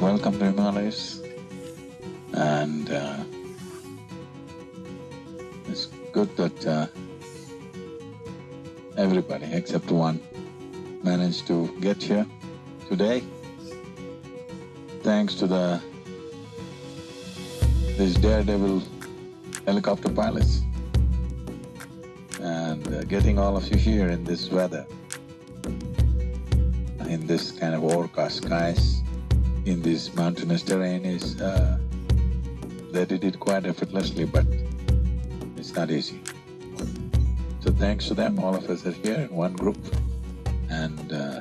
welcome, to Himalayas. And uh, it's good that uh, everybody except one managed to get here today. Thanks to the… these daredevil helicopter pilots and uh, getting all of you here in this weather, in this kind of overcast skies, in this mountainous terrain is… Uh, they did it quite effortlessly, but it's not easy. So thanks to them, all of us are here in one group and uh,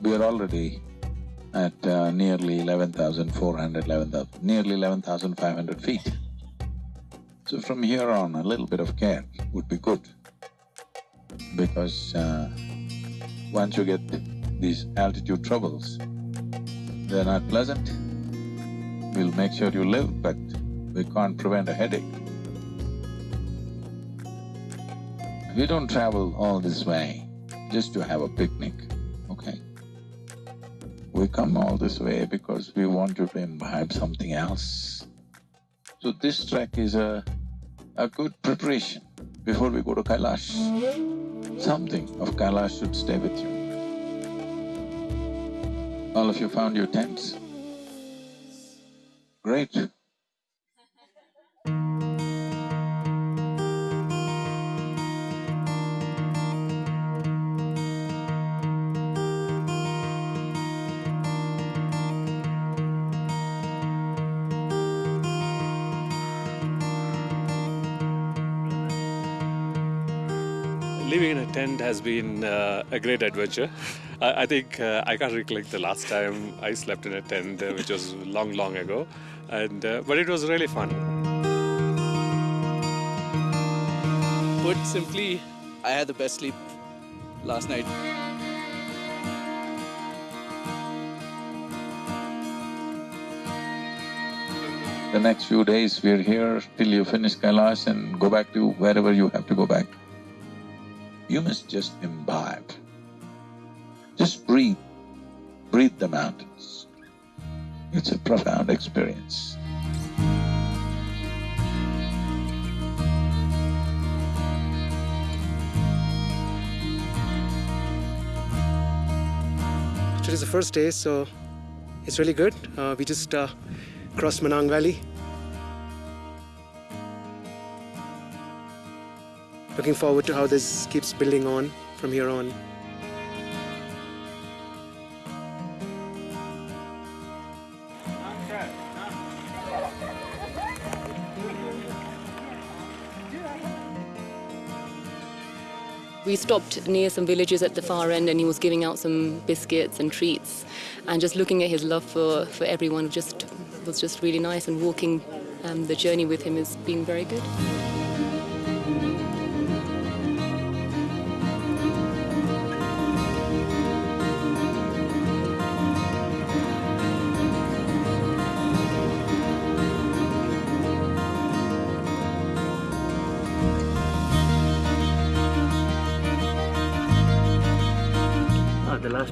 we are already at uh, nearly 11,400, 11,000, nearly 11,500 feet. So from here on, a little bit of care would be good because uh, once you get these altitude troubles, they're not pleasant. We'll make sure you live, but we can't prevent a headache. We don't travel all this way just to have a picnic, okay? We come all this way because we want to imbibe something else. So this trek is a, a good preparation before we go to Kailash. Something of Kailash should stay with you. All of you found your tents? Great. Living in a tent has been uh, a great adventure. I, I think uh, I can't recollect the last time I slept in a tent, uh, which was long, long ago. And uh, but it was really fun. Put simply, I had the best sleep last night. The next few days we're here till you finish Kailash and go back to wherever you have to go back. You must just imbibe. Just breathe, breathe the mountains. It's a profound experience. Today's the first day, so it's really good. Uh, we just uh, crossed Manang Valley. Looking forward to how this keeps building on from here on. We stopped near some villages at the far end and he was giving out some biscuits and treats and just looking at his love for, for everyone just was just really nice and walking um, the journey with him has been very good.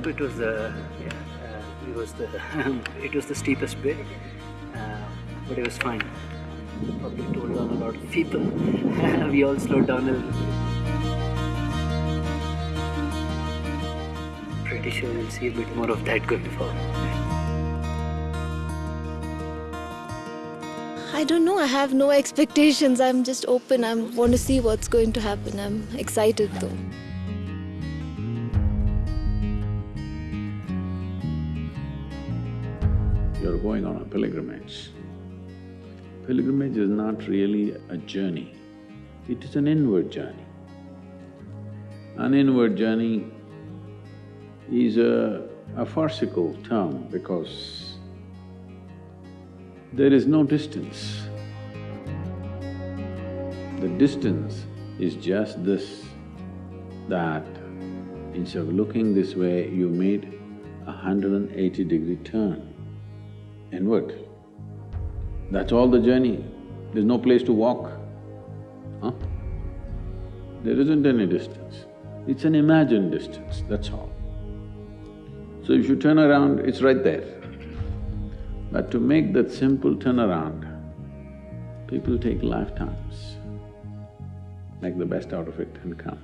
Bit was the uh, it was the it was the steepest bit, uh, but it was fine. Probably told on a lot of people. we all slowed down a little bit. Pretty sure we'll see a bit more of that going forward. I don't know. I have no expectations. I'm just open. I want to see what's going to happen. I'm excited though. Pilgrimage. Pilgrimage is not really a journey, it is an inward journey. An inward journey is a, a farcical term because there is no distance. The distance is just this, that instead of looking this way, you made a hundred and eighty degree turn inward. That's all the journey. There's no place to walk. Huh? There isn't any distance. It's an imagined distance, that's all. So if you turn around, it's right there. But to make that simple turnaround, people take lifetimes. Make the best out of it and come.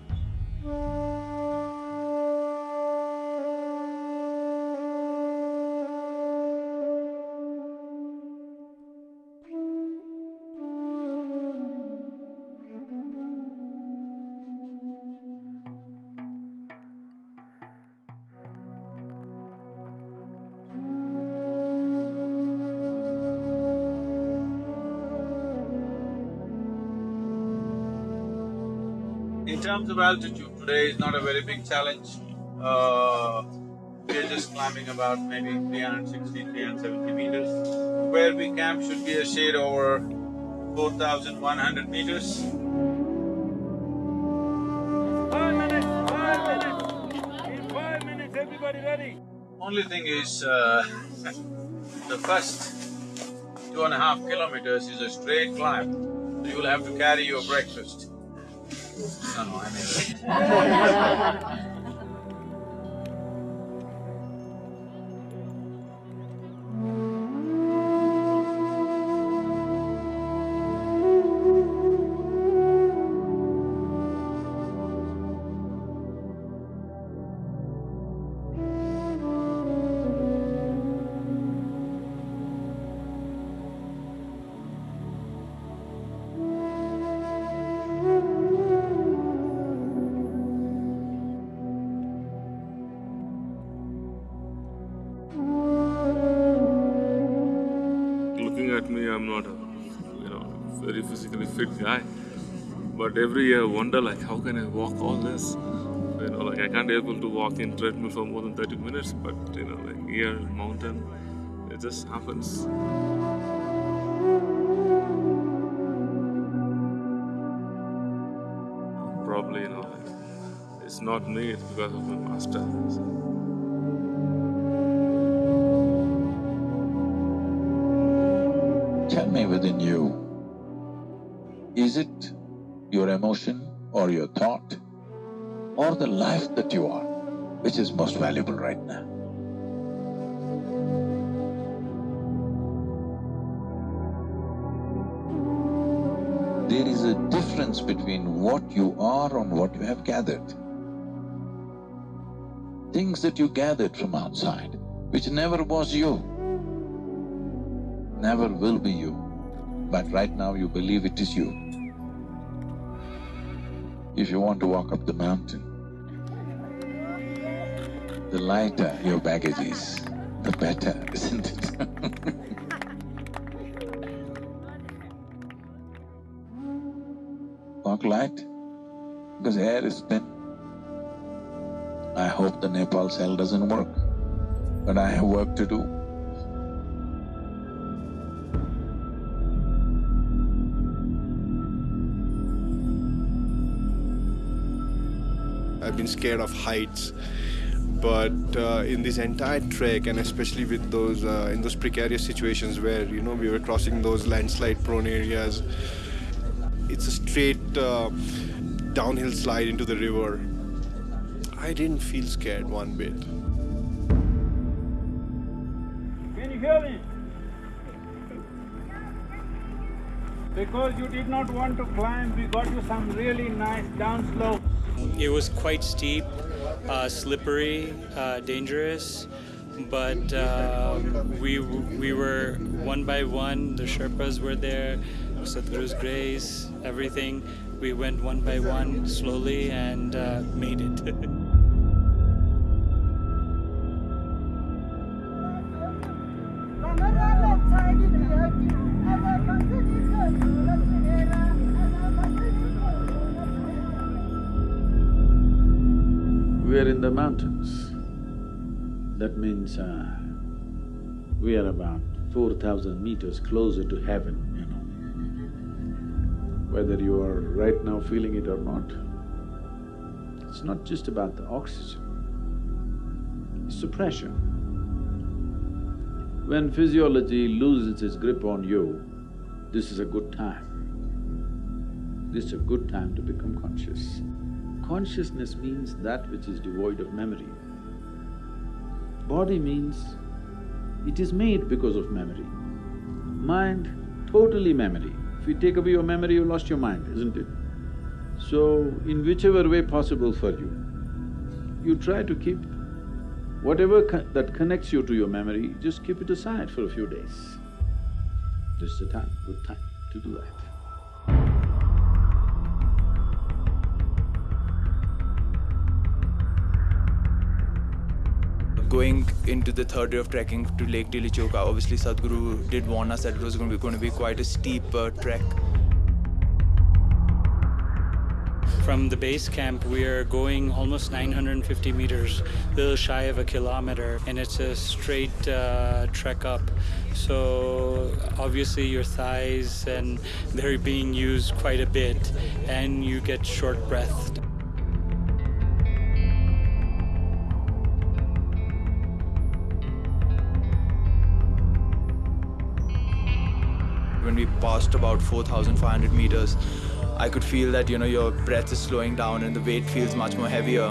Of altitude, today is not a very big challenge. Uh, we're just climbing about maybe 360, 370 meters. Where we camp should be a shade over 4,100 meters. Five minutes, five minutes. In five minutes, everybody ready? Only thing is, uh, the first two and a half kilometers is a straight climb, so you will have to carry your breakfast. No, no, I fit guy. But every year I wonder like, how can I walk all this? You know, like I can't able to walk in treadmill for more than 30 minutes, but you know, like here, mountain, it just happens. Probably, you know, it's not me, it's because of my master. So. Tell me within you, is it your emotion or your thought or the life that you are, which is most valuable right now? There is a difference between what you are and what you have gathered. Things that you gathered from outside, which never was you, never will be you, but right now you believe it is you. If you want to walk up the mountain, the lighter your baggage is, the better, isn't it? Walk light, because air is thin. I hope the Nepal cell doesn't work, but I have work to do. Been scared of heights, but uh, in this entire trek, and especially with those uh, in those precarious situations where you know we were crossing those landslide-prone areas, it's a straight uh, downhill slide into the river. I didn't feel scared one bit. Can you hear me? Because you did not want to climb, we got you some really nice downslope. It was quite steep, uh, slippery, uh, dangerous, but um, we we were one by one. The Sherpas were there, Sadhguru's grace, everything. We went one by one, slowly, and uh, made it. mountains. That means uh, we are about four thousand meters closer to heaven, you know. Whether you are right now feeling it or not, it's not just about the oxygen, it's the pressure. When physiology loses its grip on you, this is a good time. This is a good time to become conscious. Consciousness means that which is devoid of memory. Body means It is made because of memory. Mind, totally memory. If you take away your memory, you lost your mind, isn't it? So, in whichever way possible for you, you try to keep whatever co that connects you to your memory, just keep it aside for a few days. This is the time, good time to do that. Going into the third day of trekking to Lake Tilichoka, obviously Sadhguru did warn us that it was going to be, going to be quite a steep uh, trek. From the base camp, we are going almost 950 meters, a little shy of a kilometer, and it's a straight uh, trek up. So obviously your thighs and they're being used quite a bit, and you get short breathed. When we passed about 4,500 meters, I could feel that you know your breath is slowing down and the weight feels much more heavier.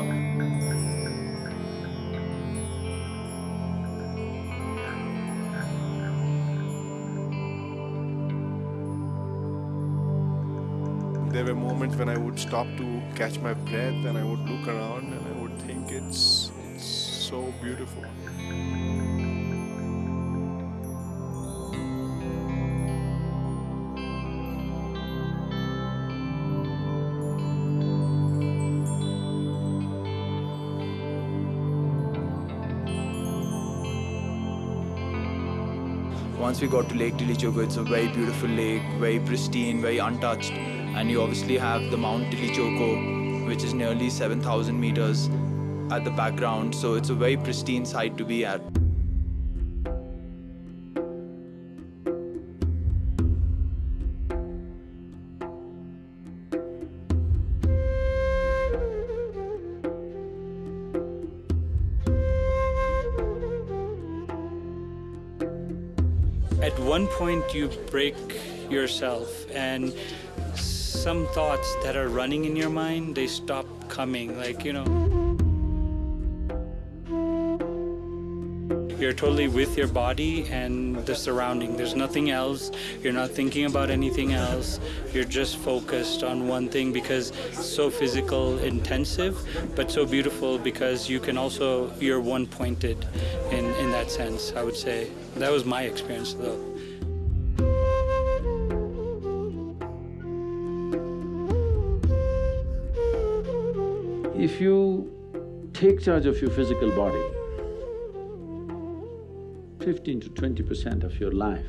There were moments when I would stop to catch my breath and I would look around and I would think it's, it's so beautiful. Once we got to Lake Tilichoka, it's a very beautiful lake, very pristine, very untouched. And you obviously have the Mount Tilichoko, which is nearly 7,000 meters at the background. So it's a very pristine site to be at. Point, you break yourself, and some thoughts that are running in your mind, they stop coming. Like, you know, you're totally with your body and the surrounding. There's nothing else. You're not thinking about anything else. You're just focused on one thing because so physical intensive, but so beautiful because you can also, you're one pointed in, in that sense, I would say. That was my experience though. If you take charge of your physical body, fifteen to twenty percent of your life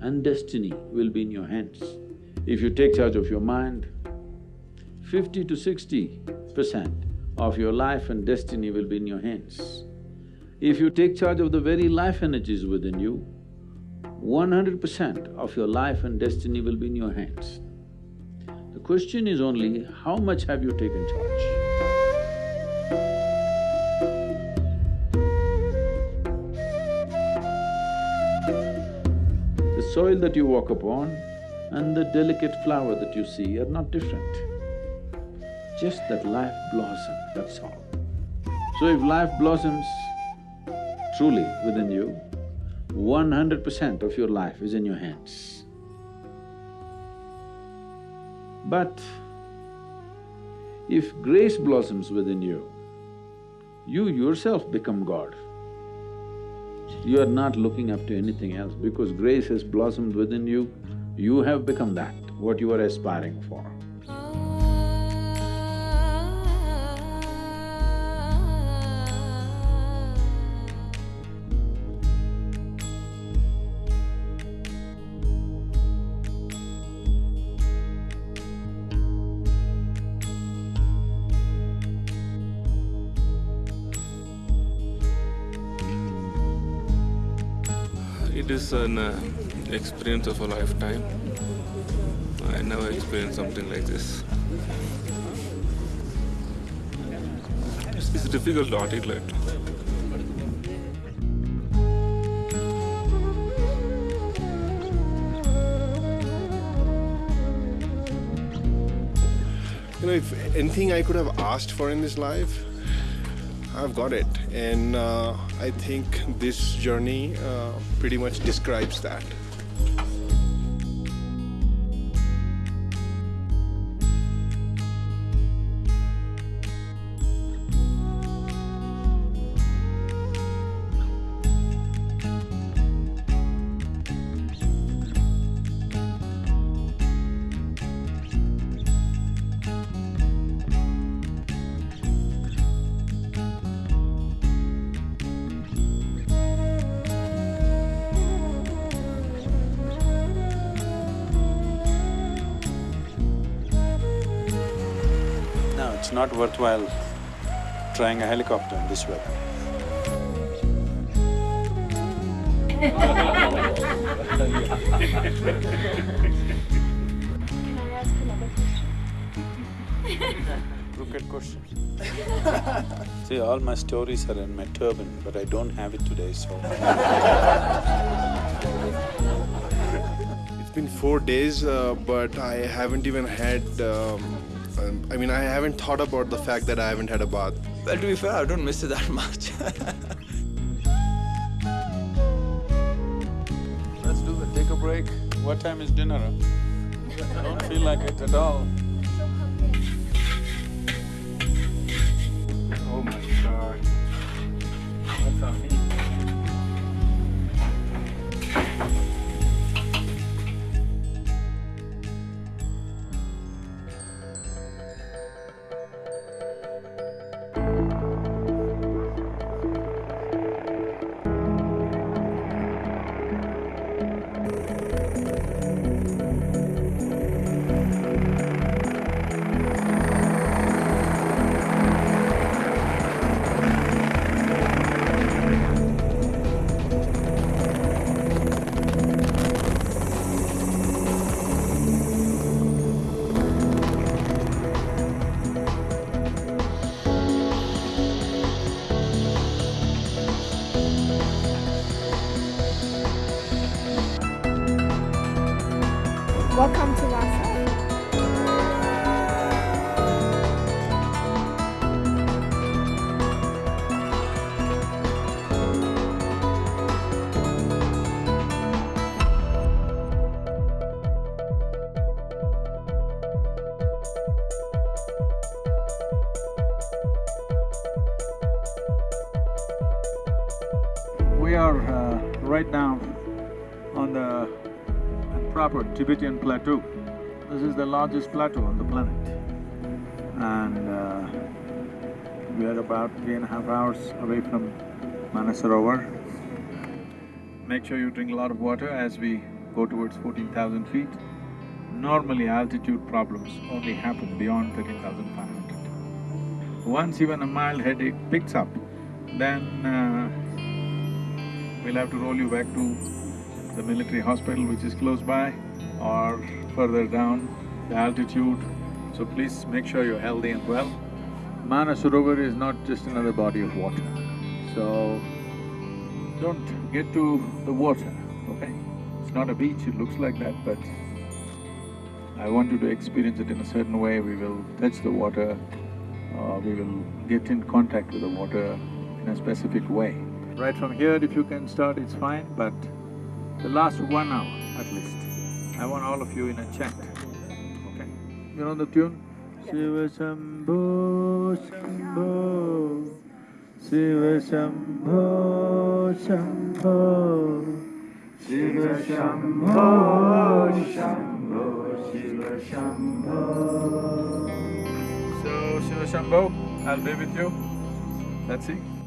and destiny will be in your hands. If you take charge of your mind, fifty to sixty percent of your life and destiny will be in your hands. If you take charge of the very life energies within you, one hundred percent of your life and destiny will be in your hands. The question is only, how much have you taken charge? Soil that you walk upon and the delicate flower that you see are not different. Just that life blossoms, that's all. So if life blossoms truly within you, one hundred percent of your life is in your hands. But if grace blossoms within you, you yourself become God. You are not looking up to anything else because grace has blossomed within you, you have become that, what you are aspiring for. It is an uh, experience of a lifetime. I never experienced something like this. It's, it's difficult to articulate. You know, if anything I could have asked for in this life, I've got it. And uh, I think this journey uh, pretty much describes that. It's not worthwhile trying a helicopter in this weather. Crooked question. See, all my stories are in my turban, but I don't have it today, so It's been four days, uh, but I haven't even had. Um, I mean, I haven't thought about the fact that I haven't had a bath. Well, to be fair, I don't miss it that much. Let's do it, take a break. What time is dinner? I don't feel like it at all. Tibetan plateau. This is the largest plateau on the planet. And uh, we are about three and a half hours away from Manasarovar. Make sure you drink a lot of water as we go towards fourteen thousand feet. Normally altitude problems only happen beyond thirteen thousand five hundred. Once even a mild headache picks up, then uh, we'll have to roll you back to the military hospital which is close by or further down the altitude. So please make sure you're healthy and well. Manasarovar is not just another body of water, so don't get to the water, okay? It's not a beach, it looks like that, but I want you to experience it in a certain way. We will touch the water, uh, we will get in contact with the water in a specific way. Right from here, if you can start, it's fine, but the last one hour at least, I want all of you in a chant, okay? You know the tune? Shiva Shambho Shambho Shiva Shambho Shambho Shiva Shambho Shambho Shiva Shambho So Shiva Shambho, I'll be with you. Let's see.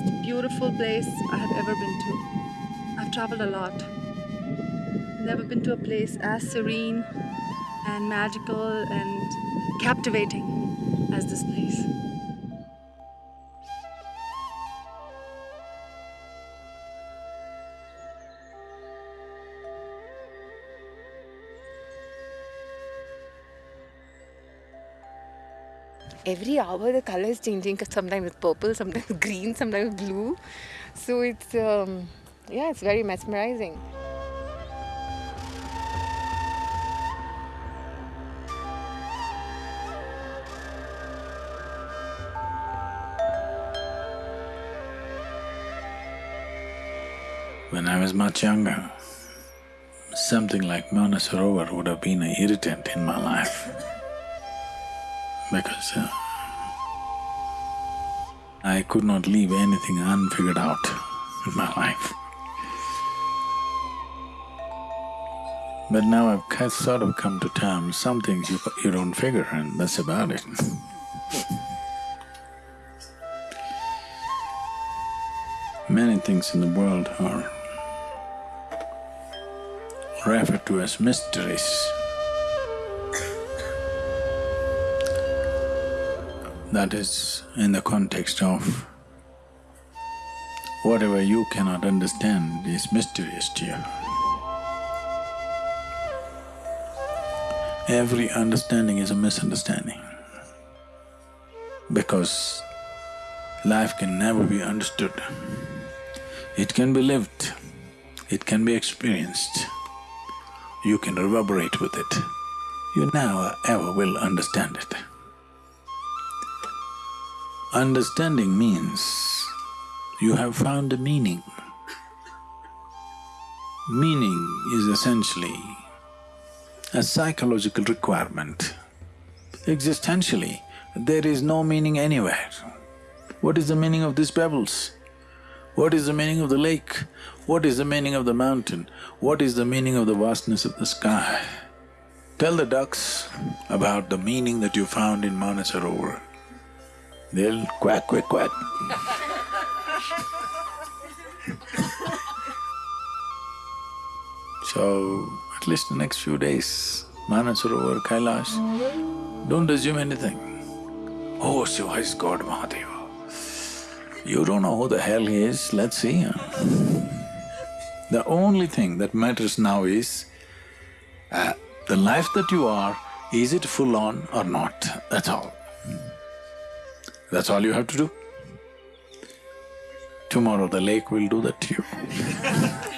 Most beautiful place I have ever been to. I've traveled a lot. Never been to a place as serene and magical and captivating as this place. Every hour the color is changing sometimes it's purple sometimes green sometimes blue. So it's um, yeah it's very mesmerizing. When I was much younger, something like Manasarovar would have been an irritant in my life because uh, I could not leave anything unfigured out in my life. But now I've sort of come to terms, some things you, you don't figure and that's about it. Many things in the world are referred to as mysteries. That is in the context of whatever you cannot understand is mysterious to you. Every understanding is a misunderstanding because life can never be understood. It can be lived, it can be experienced, you can reverberate with it. You never ever will understand it. Understanding means you have found a meaning. Meaning is essentially a psychological requirement. Existentially, there is no meaning anywhere. What is the meaning of these pebbles? What is the meaning of the lake? What is the meaning of the mountain? What is the meaning of the vastness of the sky? Tell the ducks about the meaning that you found in Manasarovar. They'll quack, quack, quack. so, at least the next few days, Manasarovar, Kailash, don't assume anything. Oh, Shiva is God Mahadeva. You don't know who the hell he is, let's see. The only thing that matters now is, uh, the life that you are, is it full on or not, that's all. That's all you have to do. Tomorrow the lake will do that to you.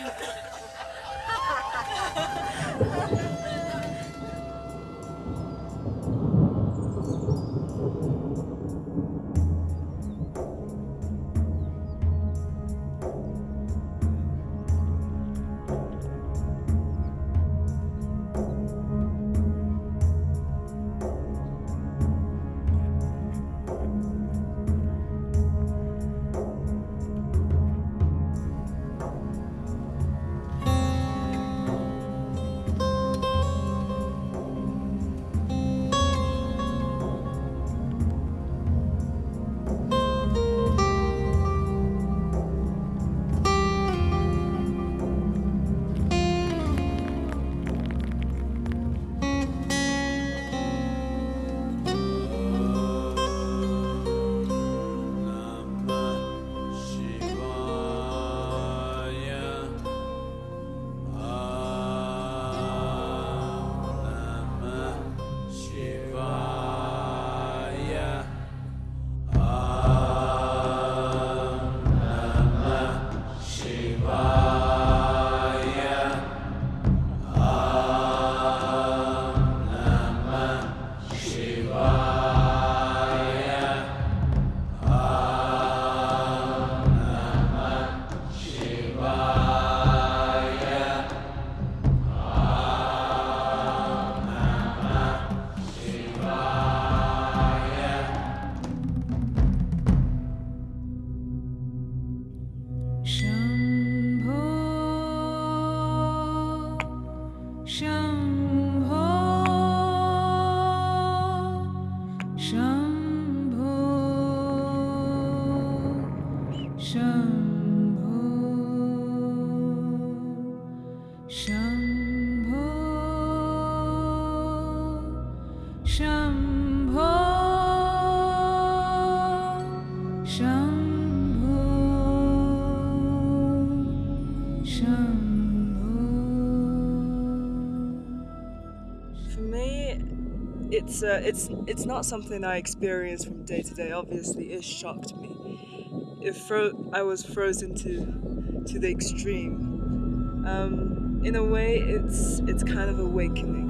it's uh, it's it's not something I experience from day to day. Obviously, it shocked me. It fro- I was frozen to to the extreme. Um, in a way, it's it's kind of awakening.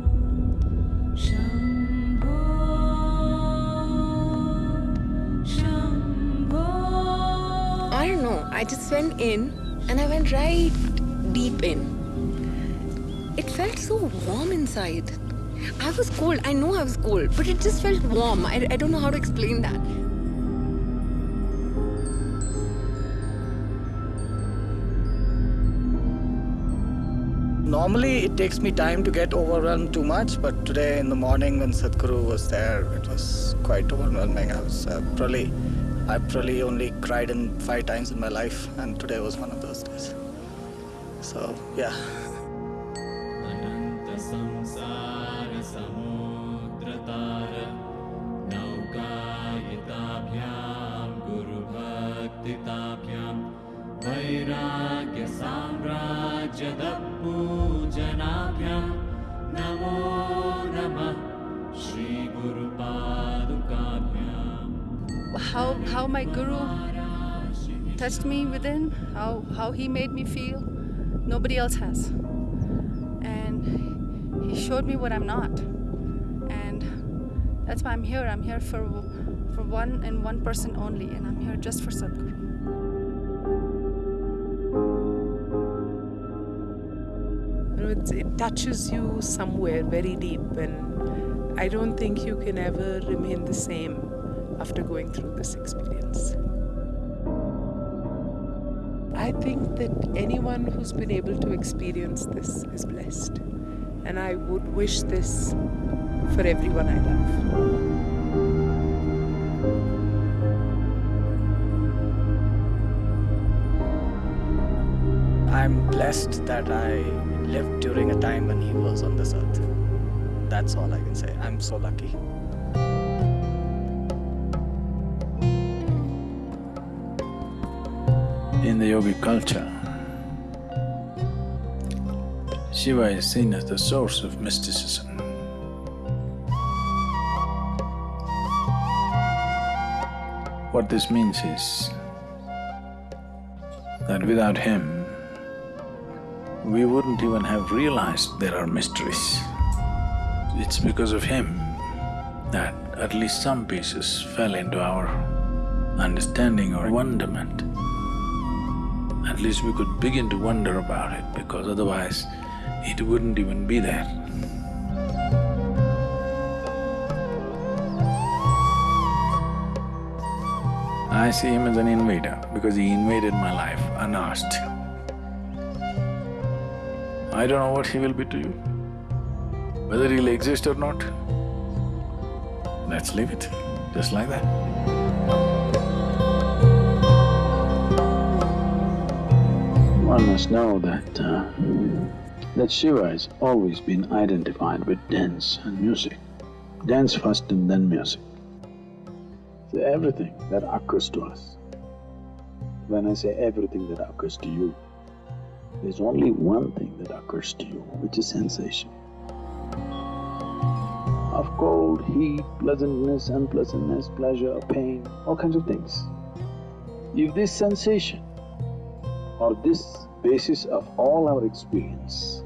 I don't know. I just went in and I went right deep in. It felt so warm inside. I was cold. I know I was cold, but it just felt warm. I, I don't know how to explain that. Normally, it takes me time to get overwhelmed too much, but today in the morning when Sadhguru was there, it was quite overwhelming. I was uh, probably, I probably only cried in five times in my life, and today was one of those days. So, yeah. Touched me within, how how he made me feel, nobody else has. And he showed me what I'm not. And that's why I'm here. I'm here for for one and one person only, and I'm here just for Sadhguru. It touches you somewhere very deep, and I don't think you can ever remain the same after going through this experience. I think that anyone who's been able to experience this is blessed, and I would wish this for everyone I love. I'm blessed that I lived during a time when he was on this earth. That's all I can say. I'm so lucky. In the yogic culture, Shiva is seen as the source of mysticism. What this means is that without him, we wouldn't even have realized there are mysteries. It's because of him that at least some pieces fell into our understanding or wonderment. At least we could begin to wonder about it because otherwise it wouldn't even be there. I see him as an invader because he invaded my life unasked. I don't know what he will be to you. Whether he'll exist or not, let's leave it, just like that. One must know that, uh, that Shiva has always been identified with dance and music. Dance first and then music. So everything that occurs to us, when I say everything that occurs to you, there's only one thing that occurs to you, which is sensation. Of cold, heat, pleasantness, unpleasantness, pleasure, pain, all kinds of things. If this sensation or this basis of all our experience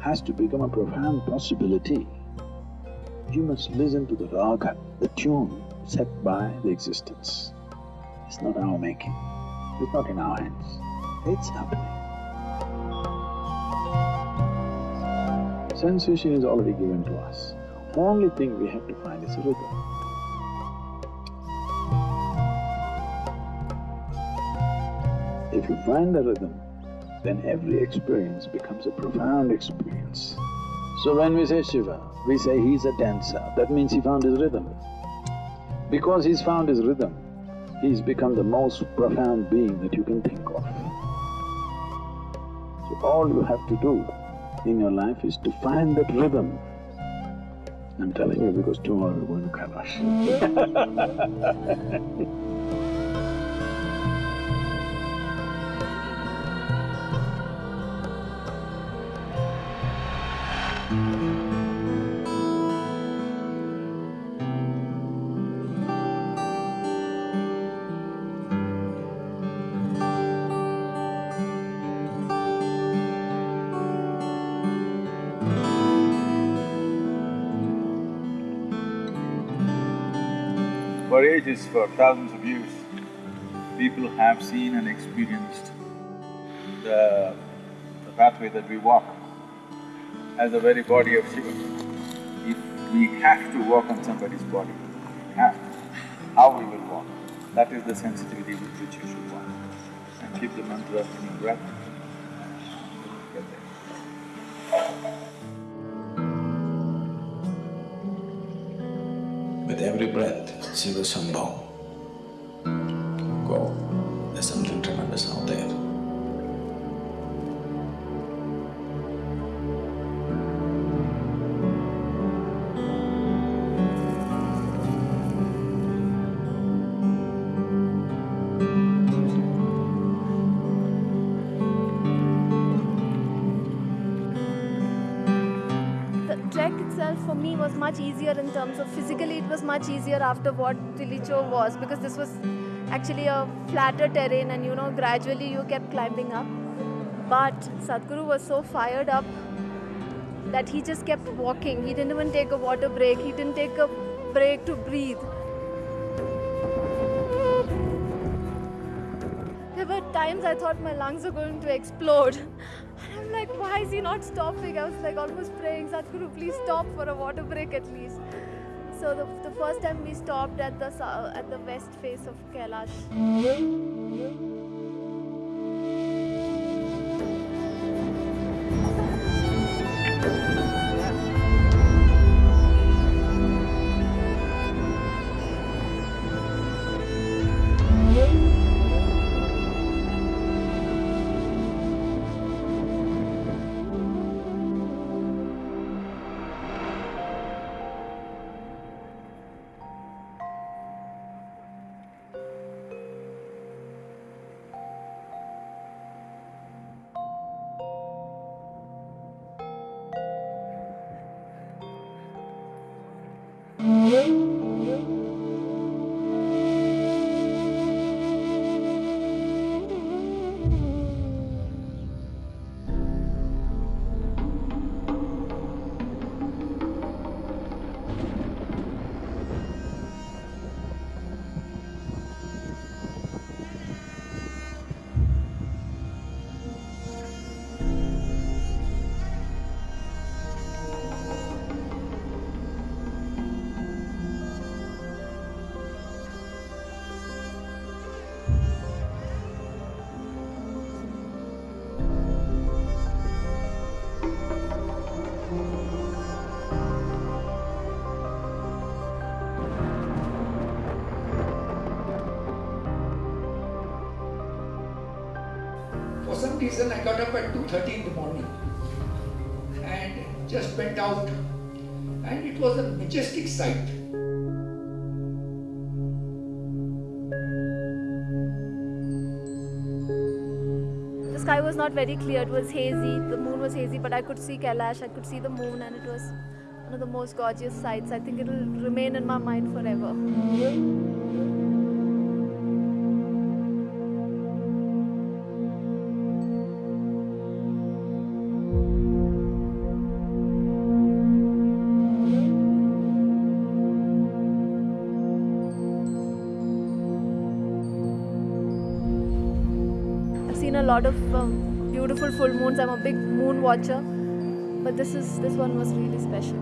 has to become a profound possibility, you must listen to the raga, the tune set by the existence. It's not our making, it's not in our hands, it's happening. Sensation is already given to us. Only thing we have to find is rhythm. If you find the rhythm, then every experience becomes a profound experience. So when we say Shiva, we say he's a dancer, that means he found his rhythm. Because he's found his rhythm, he's become the most profound being that you can think of. So all you have to do in your life is to find that rhythm. I'm telling you because tomorrow we're going to Kailash. For ages, for thousands of years, people have seen and experienced the, the pathway that we walk as the very body of Shiva. If we have to walk on somebody's body, we have to, how we will walk, that is the sensitivity with which you should walk. And keep the mantra in your breath. Breath, Shiva Shambho. Go. For me was much easier in terms of physically, it was much easier after what Tilicho was because this was actually a flatter terrain and you know, gradually you kept climbing up. But Sadhguru was so fired up that he just kept walking. He didn't even take a water break, he didn't take a break to breathe. There were times I thought my lungs were going to explode. Why is he not stopping? I was like almost praying, Sadhguru, please stop for a water break at least. So the, the first time we stopped at the at the west face of Kailash. For some reason, I got up at 2.30 in the morning and just went out. And it was a majestic sight. The sky was not very clear, it was hazy, the moon was hazy, but I could see Kailash, I could see the moon, and it was one of the most gorgeous sights. I think it will remain in my mind forever. Lot of um, beautiful full moons. I'm a big moon watcher, but this is this one was really special.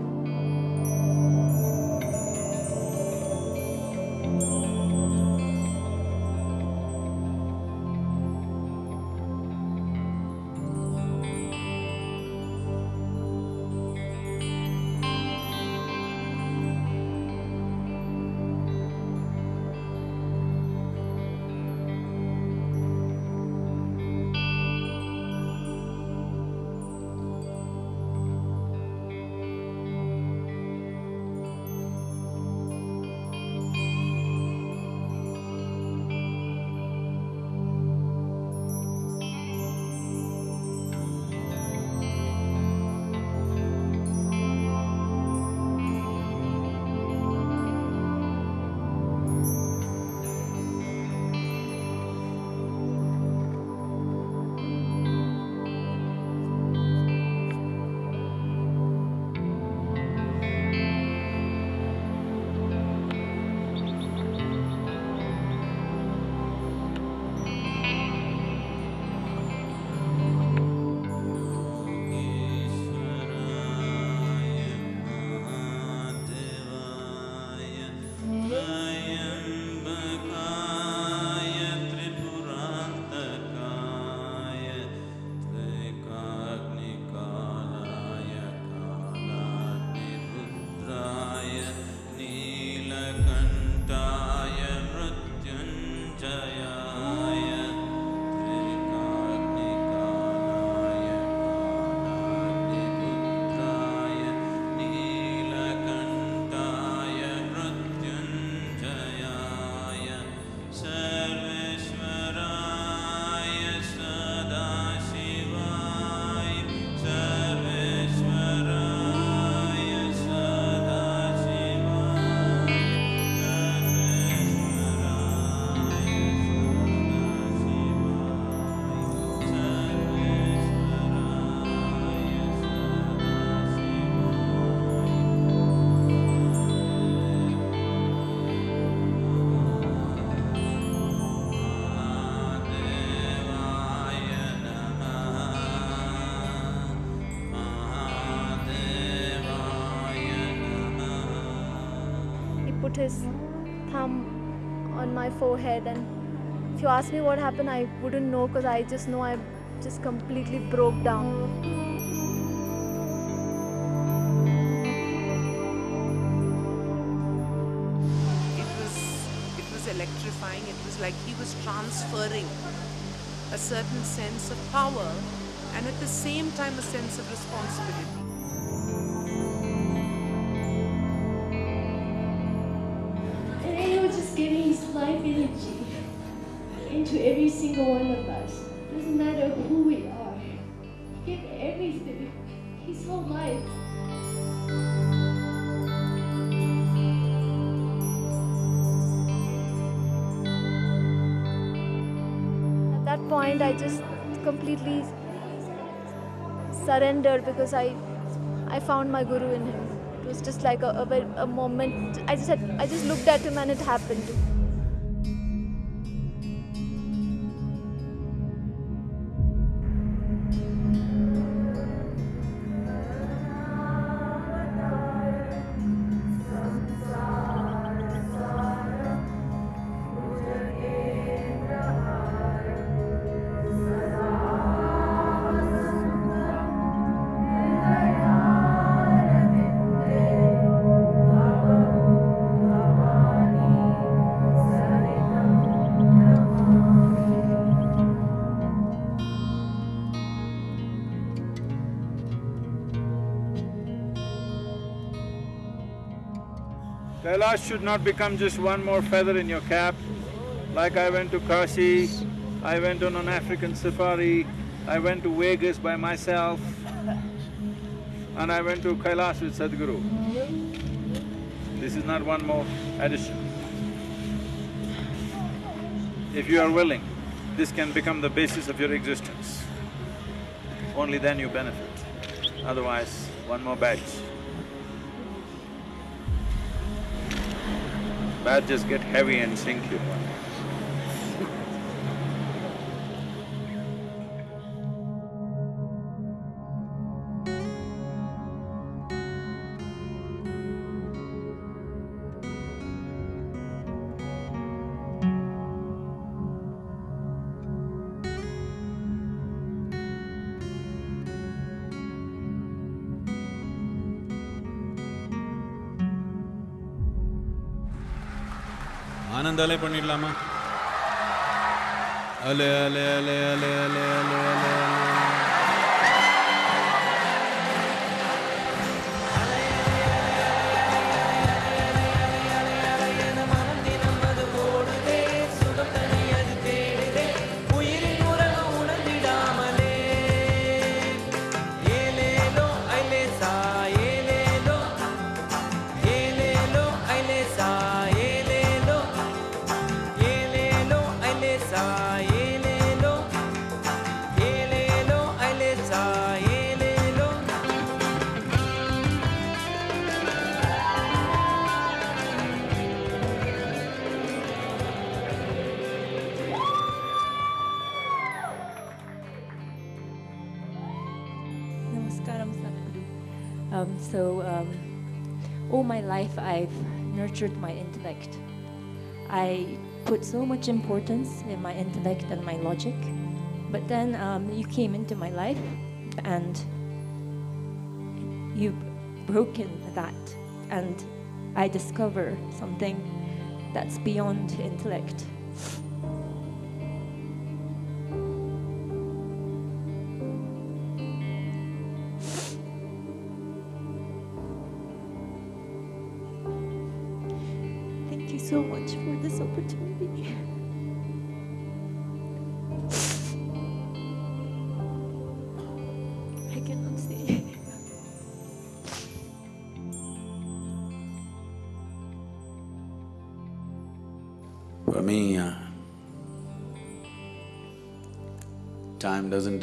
Put his thumb on my forehead and if you ask me what happened I wouldn't know because I just know I just completely broke down. It was, it was electrifying. It was like he was transferring a certain sense of power and at the same time a sense of responsibility. Energy into every single one of us. Doesn't matter who we are. Give everything, his whole life. At that point, I just completely surrendered because I, I found my guru in him. It was just like a, a, a moment. I just had, I just looked at him and it happened. Kailash should not become just one more feather in your cap. Like I went to Kashi, I went on an African safari, I went to Vegas by myself, and I went to Kailash with Sadhguru. This is not one more addition. If you are willing, this can become the basis of your existence. Only then you benefit. Otherwise, one more badge. Badges get heavy and sink you. ஆனந்தாலே பண்ணிடலாமா? அலே அலே அலே அலே அலே அலே அலே அலே. My life I've nurtured my intellect. I put so much importance in my intellect and my logic, but then um, you came into my life and you've broken that, and I discover something that's beyond intellect.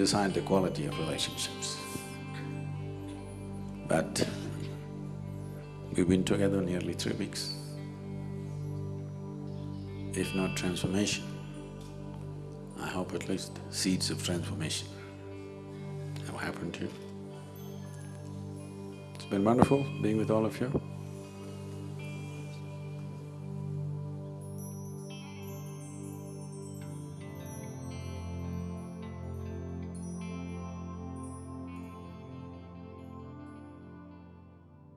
Decide the quality of relationships. But we've been together nearly three weeks. If not transformation, I hope at least seeds of transformation have happened to you. It's been wonderful being with all of you.